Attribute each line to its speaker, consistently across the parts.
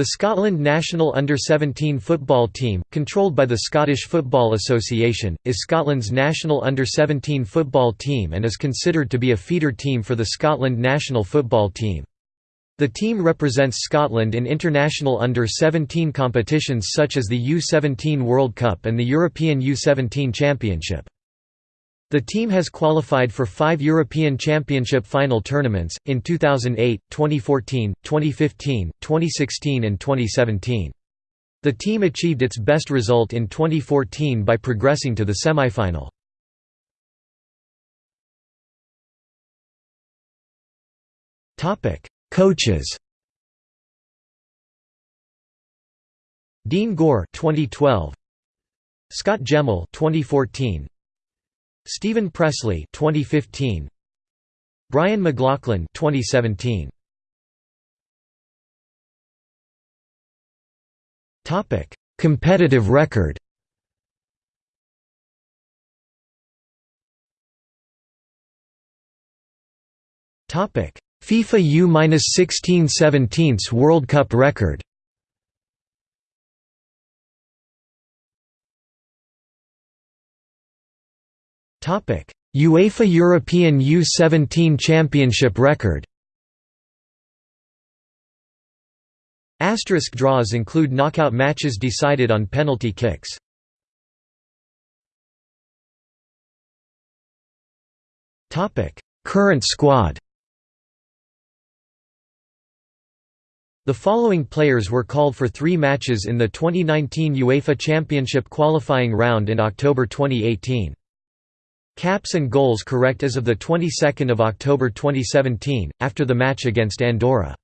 Speaker 1: The Scotland national under-17 football team, controlled by the Scottish Football Association, is Scotland's national under-17 football team and is considered to be a feeder team for the Scotland national football team. The team represents Scotland in international under-17 competitions such as the U-17 World Cup and the European U-17 Championship. The team has qualified for five European Championship final tournaments, in 2008, 2014, 2015, 2016 and 2017. The team achieved its best result in 2014 by progressing to the semi-final. Coaches Dean Gore 2012 Scot Gemmill 2014 Steven Pressley 2015 Brian McLaughlin 2017 Topic Competitive record. Topic FIFA U-16 17's World Cup record UEFA European U17 Championship record. Asterisk draws include knockout matches decided on penalty kicks. Current squad. The following players were called for three matches in the 2019 UEFA Championship qualifying round in October 2018. Caps and goals correct as of the 22nd of October 2017 after the match against Andorra.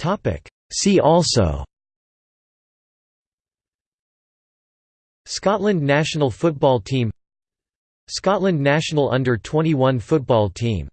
Speaker 1: Topic. See also. Scotland national football team. Scotland national under-21 football team